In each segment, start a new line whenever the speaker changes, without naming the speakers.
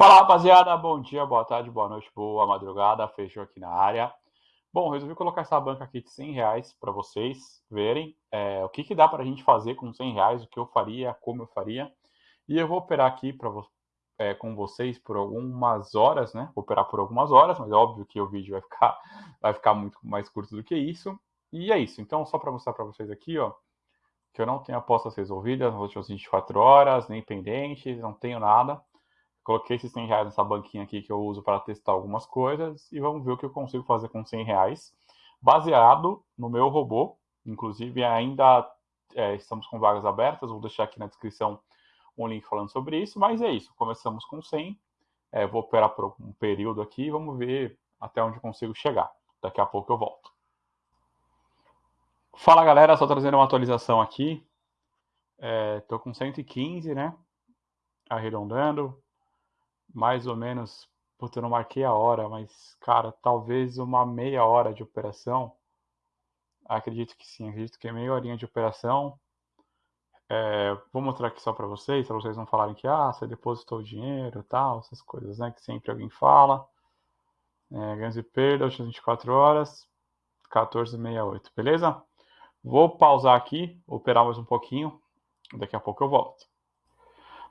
Fala rapaziada, bom dia, boa tarde, boa noite, boa madrugada, fechou aqui na área. Bom, resolvi colocar essa banca aqui de 100 reais para vocês verem é, o que, que dá para a gente fazer com 100 reais, o que eu faria, como eu faria. E eu vou operar aqui para é, com vocês por algumas horas, né? Vou operar por algumas horas, mas é óbvio que o vídeo vai ficar, vai ficar muito mais curto do que isso. E é isso. Então, só para mostrar para vocês aqui, ó, que eu não tenho apostas resolvidas nas últimas 24 horas, nem pendentes, não tenho nada. Coloquei esses 100 reais nessa banquinha aqui que eu uso para testar algumas coisas e vamos ver o que eu consigo fazer com 100 reais, baseado no meu robô. Inclusive, ainda é, estamos com vagas abertas, vou deixar aqui na descrição um link falando sobre isso, mas é isso. Começamos com 100, é, vou operar por um período aqui vamos ver até onde consigo chegar. Daqui a pouco eu volto. Fala galera, só trazendo uma atualização aqui. Estou é, com 115, né? Arredondando. Mais ou menos. Puta, eu não marquei a hora, mas, cara, talvez uma meia hora de operação. Acredito que sim, acredito que é meia horinha de operação. É, vou mostrar aqui só para vocês, para vocês não falarem que ah, você depositou o dinheiro tal, essas coisas, né? Que sempre alguém fala. É, ganhos e perdas, 24 horas, 14,68, beleza? Vou pausar aqui, operar mais um pouquinho, daqui a pouco eu volto.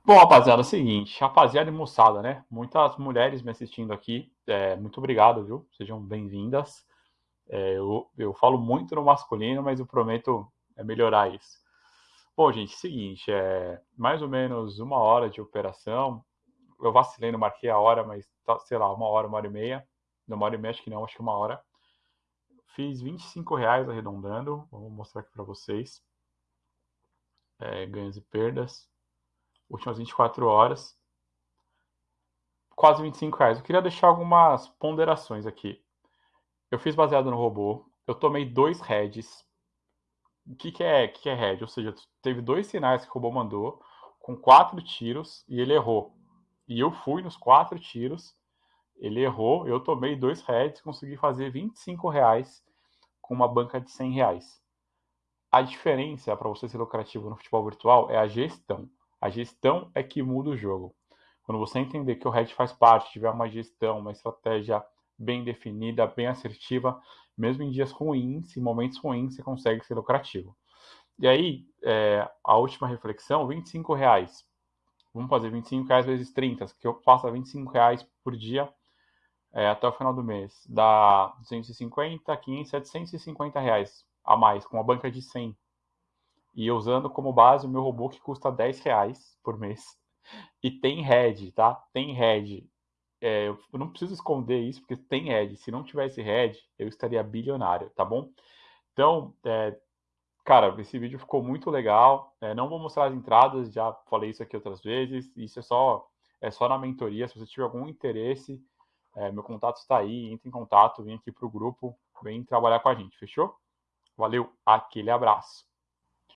Bom, rapaziada, é o seguinte, rapaziada e moçada, né? Muitas mulheres me assistindo aqui, é, muito obrigado, viu? Sejam bem-vindas. É, eu, eu falo muito no masculino, mas eu prometo é, melhorar isso. Bom, gente, seguinte, é mais ou menos uma hora de operação. Eu vacilei, não marquei a hora, mas tá, sei lá, uma hora, uma hora e meia. Não, uma hora e meia, acho que não, acho que uma hora. Fiz 25 reais arredondando. Vou mostrar aqui para vocês. É, ganhos e perdas. Últimas 24 horas. Quase 25 reais. Eu queria deixar algumas ponderações aqui. Eu fiz baseado no robô. Eu tomei dois heads. O que, que, é, que, é head? Ou seja, teve dois sinais que o robô mandou com quatro tiros e ele errou. E eu fui nos quatro tiros ele errou, eu tomei dois heads, consegui fazer 25 reais com uma banca de 100 reais. A diferença para você ser lucrativo no futebol virtual é a gestão. A gestão é que muda o jogo. Quando você entender que o head faz parte, tiver uma gestão, uma estratégia bem definida, bem assertiva, mesmo em dias ruins, em momentos ruins, você consegue ser lucrativo. E aí, é, a última reflexão, 25 reais. Vamos fazer 25 reais vezes 30, que eu faça 25 reais por dia é, até o final do mês dá 250, 500, 750 reais a mais, com uma banca de 100. E usando como base o meu robô que custa 10 reais por mês. E tem head, tá? Tem head. É, eu não preciso esconder isso, porque tem head. Se não tivesse head, eu estaria bilionário, tá bom? Então, é, cara, esse vídeo ficou muito legal. É, não vou mostrar as entradas, já falei isso aqui outras vezes. Isso é só, é só na mentoria. Se você tiver algum interesse, é, meu contato está aí, entre em contato, vem aqui para o grupo, vem trabalhar com a gente, fechou? Valeu, aquele abraço.